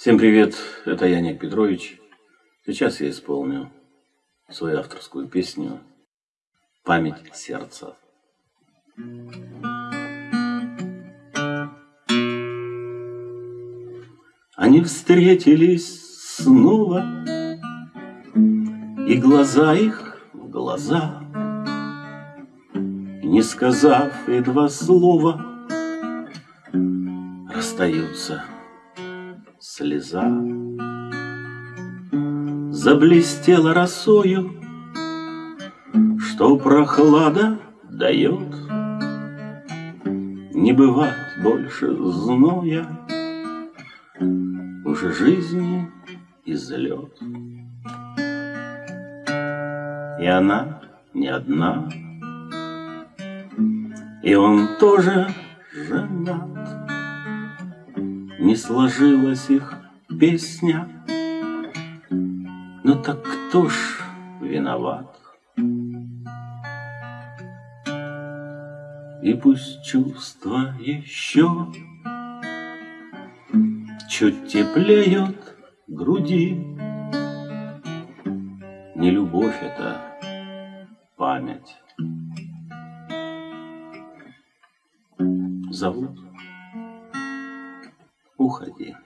Всем привет, это Яник Петрович. Сейчас я исполню свою авторскую песню «Память сердца». Они встретились снова, И глаза их в глаза, Не сказав и два слова, Расстаются слеза. Заблестела росою, Что прохлада дает. Не бывать больше зноя, Уже жизни излет. И она не одна, И он тоже женат. Не сложилась их песня, Но так кто ж виноват? И пусть чувства еще Чуть теплеют груди, Не любовь это, память. Зовут уходи.